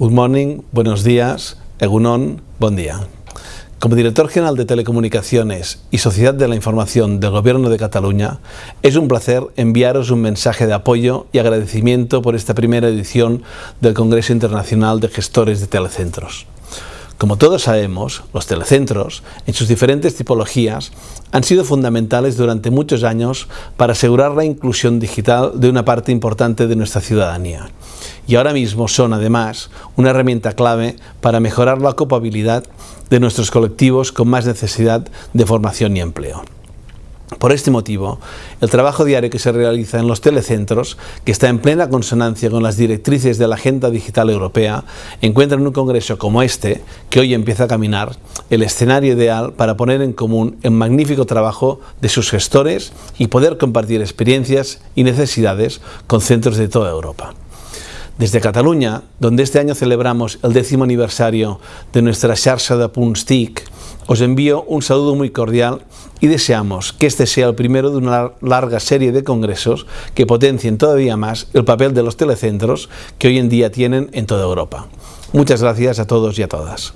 Good morning, buenos días, Egunon, buen día. Como director general de Telecomunicaciones y Sociedad de la Información del Gobierno de Cataluña, es un placer enviaros un mensaje de apoyo y agradecimiento por esta primera edición del Congreso Internacional de Gestores de Telecentros. Como todos sabemos, los telecentros, en sus diferentes tipologías, han sido fundamentales durante muchos años para asegurar la inclusión digital de una parte importante de nuestra ciudadanía. Y ahora mismo son, además, una herramienta clave para mejorar la ocupabilidad de nuestros colectivos con más necesidad de formación y empleo. Por este motivo, el trabajo diario que se realiza en los telecentros, que está en plena consonancia con las directrices de la Agenda Digital Europea, encuentra en un congreso como este, que hoy empieza a caminar, el escenario ideal para poner en común el magnífico trabajo de sus gestores y poder compartir experiencias y necesidades con centros de toda Europa. Desde Cataluña, donde este año celebramos el décimo aniversario de nuestra xarxa de punts TIC, os envío un saludo muy cordial y deseamos que este sea el primero de una larga serie de congresos que potencien todavía más el papel de los telecentros que hoy en día tienen en toda Europa. Muchas gracias a todos y a todas.